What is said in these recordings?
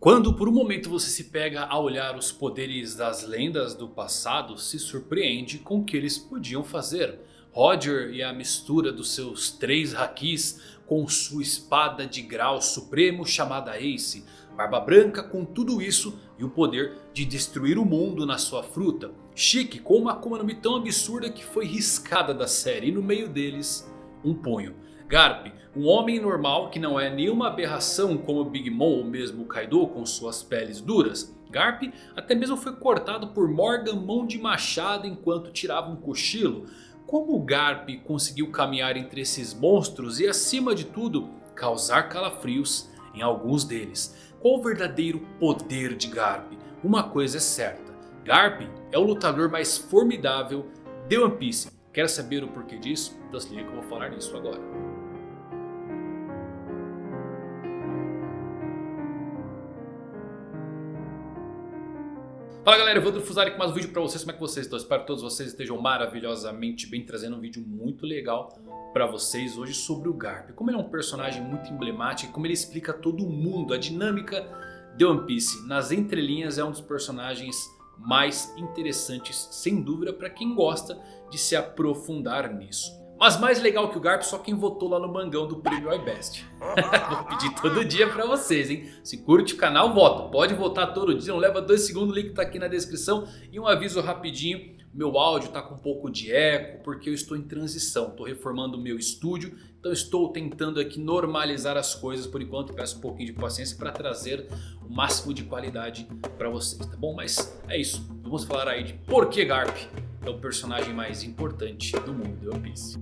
Quando por um momento você se pega a olhar os poderes das lendas do passado, se surpreende com o que eles podiam fazer. Roger e a mistura dos seus três hakis com sua espada de grau supremo chamada Ace. Barba Branca com tudo isso e o poder de destruir o mundo na sua fruta. Chique com uma Akuma tão absurda que foi riscada da série e no meio deles um punho. Garp, um homem normal que não é nenhuma aberração como Big Mom ou mesmo Kaido com suas peles duras. Garp até mesmo foi cortado por Morgan mão de machado enquanto tirava um cochilo. Como Garp conseguiu caminhar entre esses monstros e acima de tudo causar calafrios em alguns deles? Qual o verdadeiro poder de Garp? Uma coisa é certa, Garp é o lutador mais formidável de One Piece. Quer saber o porquê disso? Então se liga que eu vou falar nisso agora. Fala galera, eu vou Fusari com mais um vídeo pra vocês, como é que vocês estão? Espero que todos vocês estejam maravilhosamente bem, trazendo um vídeo muito legal pra vocês hoje sobre o Garp. Como ele é um personagem muito emblemático, como ele explica todo mundo, a dinâmica de One Piece. Nas entrelinhas é um dos personagens mais interessantes, sem dúvida, pra quem gosta de se aprofundar nisso. Mas mais legal que o Garp só quem votou lá no mangão do Prêmio iBest. Vou pedir todo dia pra vocês, hein? Se curte o canal, vota. Pode votar todo dia, não leva dois segundos, o link tá aqui na descrição. E um aviso rapidinho, meu áudio tá com um pouco de eco porque eu estou em transição. Estou reformando o meu estúdio, então estou tentando aqui normalizar as coisas por enquanto. Peço um pouquinho de paciência para trazer o máximo de qualidade para vocês, tá bom? Mas é isso, vamos falar aí de por que Garp é o personagem mais importante do mundo de One Piece.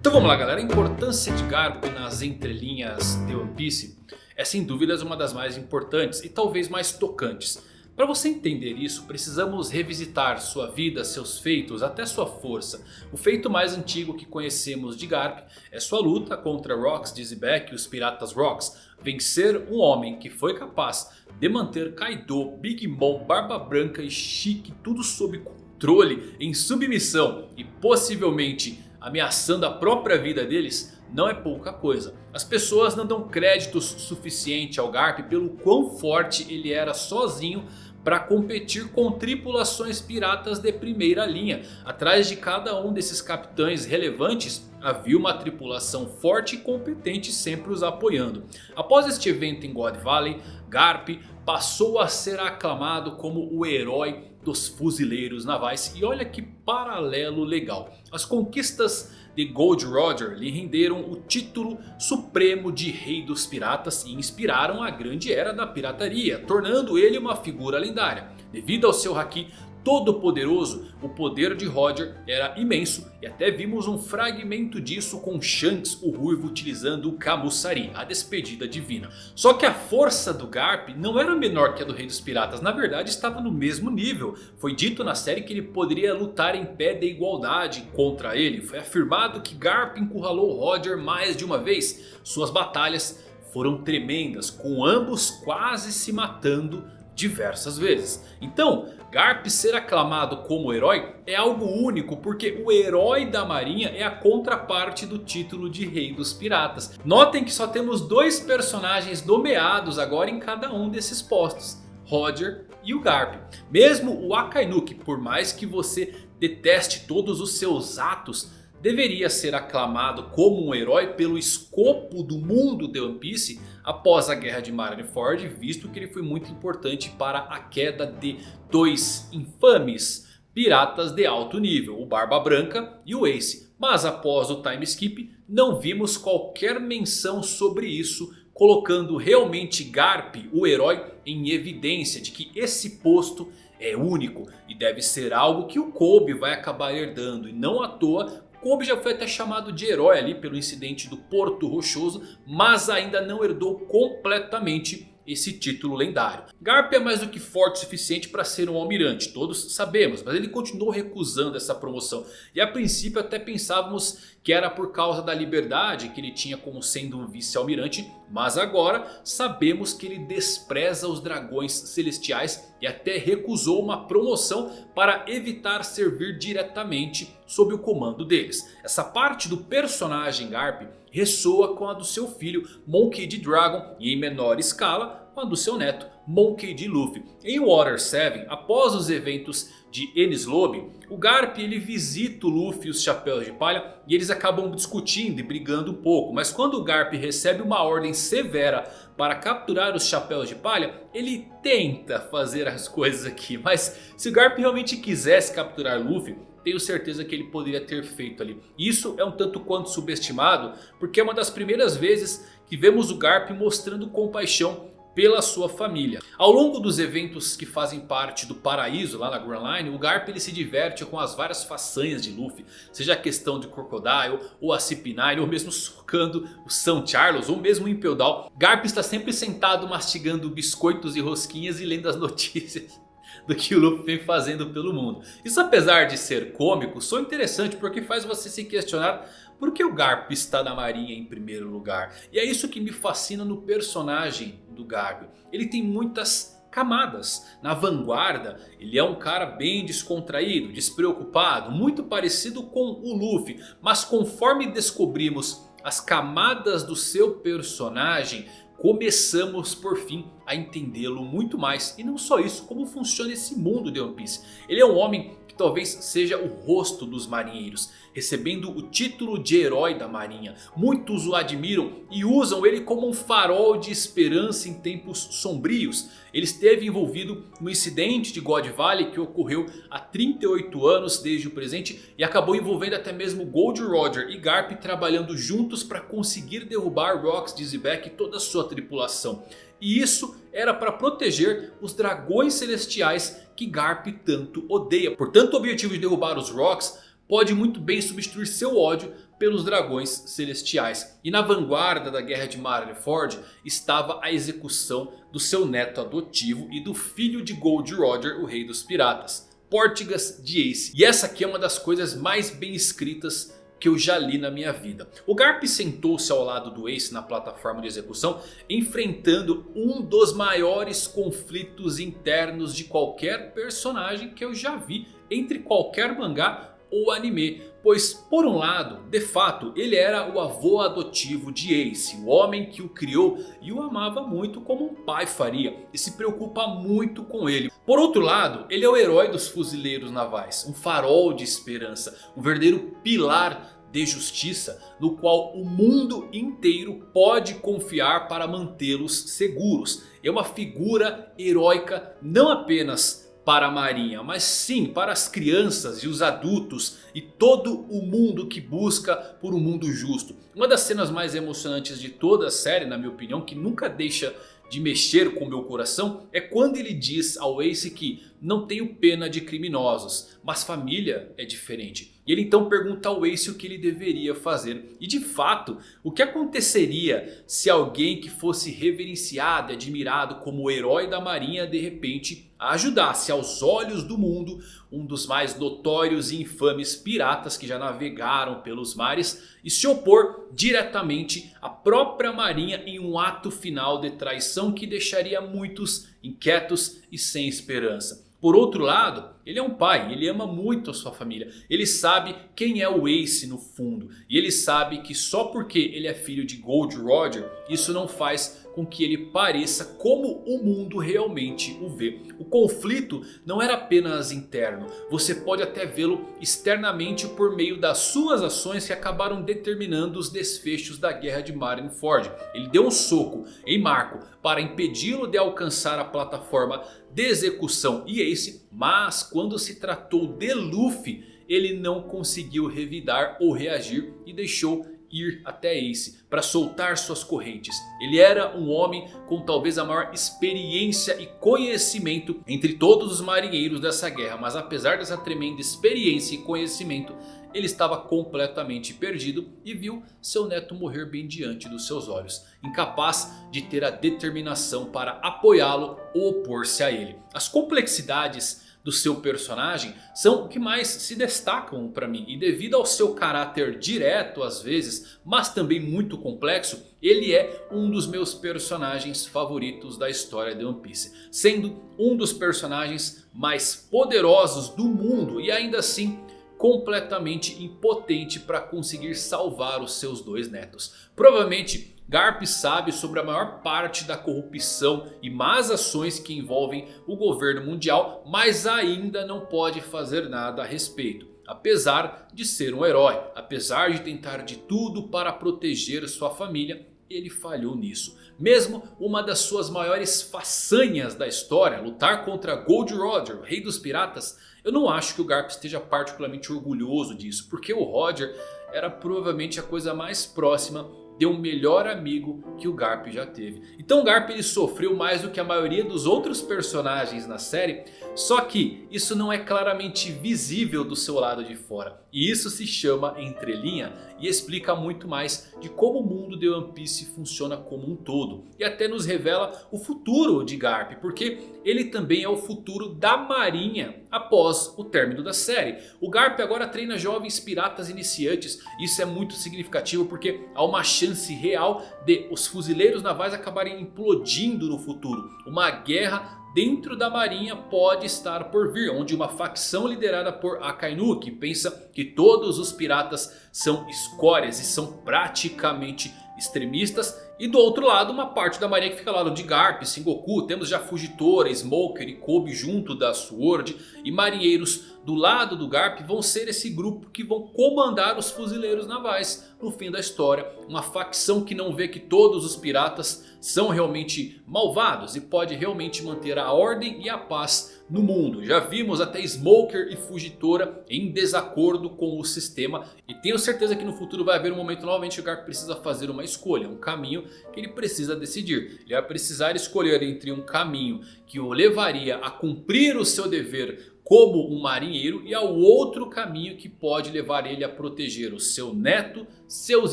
Então vamos lá galera, a importância de Garp nas entrelinhas de One Piece é sem dúvidas uma das mais importantes e talvez mais tocantes. Para você entender isso, precisamos revisitar sua vida, seus feitos, até sua força. O feito mais antigo que conhecemos de Garp é sua luta contra Rocks, Dizzyback e os Piratas Rocks. Vencer um homem que foi capaz de manter Kaido, Big Mom, Barba Branca e Chique tudo sob controle, em submissão e possivelmente ameaçando a própria vida deles não é pouca coisa. As pessoas não dão créditos suficiente ao Garp pelo quão forte ele era sozinho para competir com tripulações piratas de primeira linha. Atrás de cada um desses capitães relevantes havia uma tripulação forte e competente sempre os apoiando. Após este evento em God Valley, Garp passou a ser aclamado como o herói dos fuzileiros navais. E olha que paralelo legal. As conquistas de Gold Roger lhe renderam o título supremo de Rei dos Piratas e inspiraram a grande era da pirataria, tornando ele uma figura lendária. Devido ao seu haki todo poderoso, o poder de Roger era imenso e até vimos um fragmento disso com Shanks o Ruivo utilizando o Kamusari, a despedida divina. Só que a força do Garp não era menor que a do Rei dos Piratas, na verdade estava no mesmo nível. Foi dito na série que ele poderia lutar em pé de igualdade contra ele. Foi afirmado que Garp encurralou Roger mais de uma vez. Suas batalhas foram tremendas, com ambos quase se matando diversas vezes. Então, Garp ser aclamado como herói é algo único porque o herói da marinha é a contraparte do título de rei dos piratas. Notem que só temos dois personagens nomeados agora em cada um desses postos. Roger e o Garp. Mesmo o Akainu, que por mais que você deteste todos os seus atos deveria ser aclamado como um herói pelo escopo do mundo de One Piece após a guerra de Marineford, visto que ele foi muito importante para a queda de dois infames piratas de alto nível, o Barba Branca e o Ace. Mas após o time skip não vimos qualquer menção sobre isso, colocando realmente Garp, o herói, em evidência de que esse posto é único e deve ser algo que o Kobe vai acabar herdando. E não à toa Kobe já foi até chamado de herói ali pelo incidente do Porto Rochoso, mas ainda não herdou completamente esse título lendário. Garp é mais do que forte o suficiente para ser um almirante, todos sabemos, mas ele continuou recusando essa promoção. E a princípio até pensávamos que era por causa da liberdade que ele tinha como sendo um vice-almirante. Mas agora sabemos que ele despreza os dragões celestiais e até recusou uma promoção para evitar servir diretamente sob o comando deles. Essa parte do personagem Garp ressoa com a do seu filho Monkey D. Dragon e em menor escala do seu neto Monkey D. Luffy. Em Water 7, após os eventos de Enies Lobby, o Garp ele visita o Luffy e os Chapéus de Palha e eles acabam discutindo e brigando um pouco. Mas quando o Garp recebe uma ordem severa para capturar os Chapéus de Palha, ele tenta fazer as coisas aqui. Mas se o Garp realmente quisesse capturar Luffy, tenho certeza que ele poderia ter feito ali. Isso é um tanto quanto subestimado, porque é uma das primeiras vezes que vemos o Garp mostrando compaixão pela sua família. Ao longo dos eventos que fazem parte do paraíso lá na Grand Line, o Garp ele se diverte com as várias façanhas de Luffy. Seja a questão de Crocodile, ou a CP9, ou mesmo socando o São Charles, ou mesmo o Impel Down. Garp está sempre sentado mastigando biscoitos e rosquinhas e lendo as notícias do que o Luffy vem fazendo pelo mundo. Isso apesar de ser cômico, só interessante porque faz você se questionar por que o Garp está na marinha em primeiro lugar? E é isso que me fascina no personagem do. Ele tem muitas camadas. Na vanguarda, ele é um cara bem descontraído, despreocupado, muito parecido com o Luffy. Mas conforme descobrimos as camadas do seu personagem, começamos por fim a entendê-lo muito mais. E não só isso, como funciona esse mundo de One Piece. Ele é um homem talvez seja o rosto dos marinheiros, recebendo o título de herói da marinha. Muitos o admiram e usam ele como um farol de esperança em tempos sombrios. Ele esteve envolvido no incidente de God Valley que ocorreu há 38 anos desde o presente e acabou envolvendo até mesmo Gold Roger e Garp trabalhando juntos para conseguir derrubar Rocks, Dizzyback e toda a sua tripulação. E isso era para proteger os dragões celestiais que Garp tanto odeia. Portanto o objetivo de derrubar os Rocks pode muito bem substituir seu ódio pelos dragões celestiais. E na vanguarda da guerra de Marineford estava a execução do seu neto adotivo e do filho de Gold Roger, o rei dos piratas. Portigas de Ace. E essa aqui é uma das coisas mais bem escritas que eu já li na minha vida. O Garp sentou-se ao lado do Ace na plataforma de execução, enfrentando um dos maiores conflitos internos de qualquer personagem que eu já vi entre qualquer mangá ou anime. Pois por um lado, de fato, ele era o avô adotivo de Ace. O homem que o criou e o amava muito como um pai faria. E se preocupa muito com ele. Por outro lado, ele é o herói dos fuzileiros navais. Um farol de esperança. Um verdadeiro pilar de justiça no qual o mundo inteiro pode confiar para mantê-los seguros. É uma figura heróica não apenas para a marinha, mas sim para as crianças e os adultos e todo o mundo que busca por um mundo justo. Uma das cenas mais emocionantes de toda a série, na minha opinião, que nunca deixa de mexer com meu coração é quando ele diz ao Ace que não tenho pena de criminosos, mas família é diferente. E ele então pergunta ao Ace o que ele deveria fazer. E de fato, o que aconteceria se alguém que fosse reverenciado e admirado como o herói da marinha de repente ajudasse aos olhos do mundo um dos mais notórios e infames piratas que já navegaram pelos mares e se opor diretamente à própria marinha em um ato final de traição que deixaria muitos inquietos e sem esperança. Por outro lado, ele é um pai, ele ama muito a sua família. Ele sabe quem é o Ace no fundo. E ele sabe que só porque ele é filho de Gold Roger, isso não faz com que ele pareça como o mundo realmente o vê. O conflito não era apenas interno, você pode até vê-lo externamente por meio das suas ações que acabaram determinando os desfechos da guerra de Marineford. Ele deu um soco em Marco para impedi-lo de alcançar a plataforma de execução e Ace, mas quando se tratou de Luffy, ele não conseguiu revidar ou reagir e deixou ir até Ace para soltar suas correntes. Ele era um homem com talvez a maior experiência e conhecimento entre todos os marinheiros dessa guerra. Mas apesar dessa tremenda experiência e conhecimento, ele estava completamente perdido e viu seu neto morrer bem diante dos seus olhos. Incapaz de ter a determinação para apoiá-lo ou opor-se a ele. As complexidades do seu personagem são o que mais se destacam para mim. E devido ao seu caráter direto às vezes, mas também muito complexo, ele é um dos meus personagens favoritos da história de One Piece. Sendo um dos personagens mais poderosos do mundo e ainda assim completamente impotente para conseguir salvar os seus dois netos. Provavelmente Garp sabe sobre a maior parte da corrupção e más ações que envolvem o governo mundial, mas ainda não pode fazer nada a respeito. Apesar de ser um herói, apesar de tentar de tudo para proteger sua família, ele falhou nisso. Mesmo uma das suas maiores façanhas da história, lutar contra Gold Roger, o rei dos piratas, eu não acho que o Garp esteja particularmente orgulhoso disso. Porque o Roger era provavelmente a coisa mais próxima de um melhor amigo que o Garp já teve. Então o Garp ele sofreu mais do que a maioria dos outros personagens na série. Só que isso não é claramente visível do seu lado de fora. E isso se chama entrelinha e explica muito mais de como o mundo de One Piece funciona como um todo. E até nos revela o futuro de Garp, porque ele também é o futuro da marinha após o término da série. O Garp agora treina jovens piratas iniciantes. Isso é muito significativo porque há uma chance real de os fuzileiros navais acabarem implodindo no futuro. Uma guerra dentro da marinha pode estar por vir. Onde uma facção liderada por Akainu que pensa que todos os piratas são escórias e são praticamente extremistas. E do outro lado uma parte da marinha que fica ao lado de Garp, Sengoku. Temos já Fugitora, Smoker e Kobe junto da Sword. E marinheiros do lado do Garp vão ser esse grupo que vão comandar os fuzileiros navais no fim da história. Uma facção que não vê que todos os piratas são realmente malvados e pode realmente manter a ordem e a paz no mundo. Já vimos até Smoker e Fugitora em desacordo com o sistema. E tenho certeza que no futuro vai haver um momento novamente que o Garp precisa fazer uma escolha. Um caminho que ele precisa decidir. Ele vai precisar escolher entre um caminho que o levaria a cumprir o seu dever como um marinheiro e ao outro caminho que pode levar ele a proteger o seu neto, seus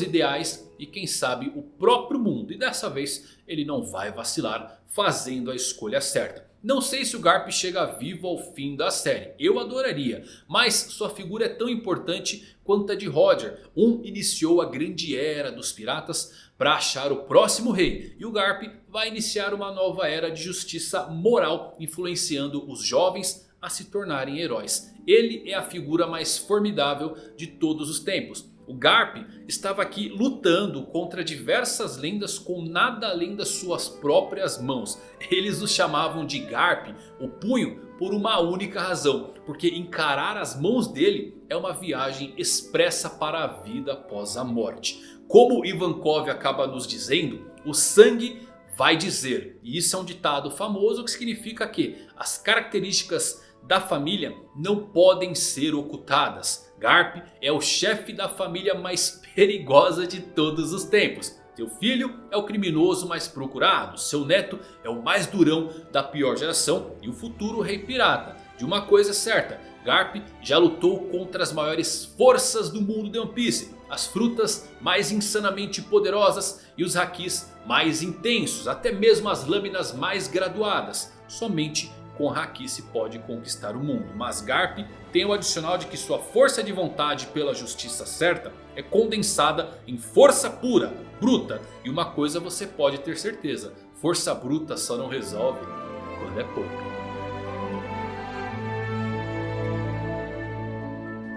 ideais e quem sabe o próprio mundo. E dessa vez ele não vai vacilar fazendo a escolha certa. Não sei se o Garp chega vivo ao fim da série, eu adoraria, mas sua figura é tão importante quanto a de Roger. Um iniciou a grande era dos piratas para achar o próximo rei. E o Garp vai iniciar uma nova era de justiça moral influenciando os jovens a se tornarem heróis. Ele é a figura mais formidável de todos os tempos. O Garp estava aqui lutando contra diversas lendas com nada além das suas próprias mãos. Eles o chamavam de Garp, o punho, por uma única razão. Porque encarar as mãos dele é uma viagem expressa para a vida após a morte. Como Ivankov acaba nos dizendo, o sangue vai dizer. E isso é um ditado famoso que significa que as características da família não podem ser ocultadas. Garp é o chefe da família mais perigosa de todos os tempos. Seu filho é o criminoso mais procurado. Seu neto é o mais durão da pior geração. E o futuro rei pirata. De uma coisa certa. Garp já lutou contra as maiores forças do mundo de One Piece. As frutas mais insanamente poderosas. E os hakis mais intensos. Até mesmo as lâminas mais graduadas. Somente com Haki se pode conquistar o mundo. Mas Garp tem o adicional de que sua força de vontade pela justiça certa é condensada em força pura, bruta. E uma coisa você pode ter certeza. Força bruta só não resolve quando é pouca.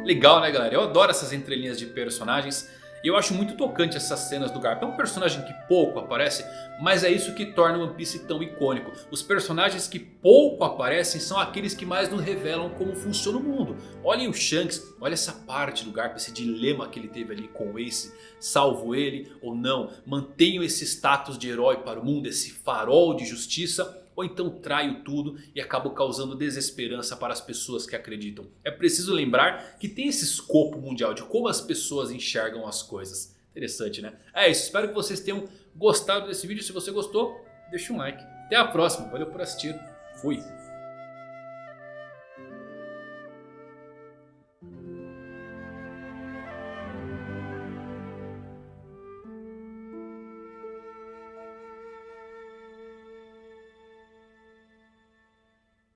Legal né galera? Eu adoro essas entrelinhas de personagens. E eu acho muito tocante essas cenas do Garp. É um personagem que pouco aparece, mas é isso que torna One Piece tão icônico. Os personagens que pouco aparecem são aqueles que mais nos revelam como funciona o mundo. Olhem o Shanks, olha essa parte do Garp, esse dilema que ele teve ali com o Ace. Salvo ele ou não? Mantenho esse status de herói para o mundo, esse farol de justiça ou então traio tudo e acabo causando desesperança para as pessoas que acreditam. É preciso lembrar que tem esse escopo mundial de como as pessoas enxergam as coisas. Interessante né? É isso, espero que vocês tenham gostado desse vídeo. Se você gostou, deixa um like. Até a próxima, valeu por assistir. Fui!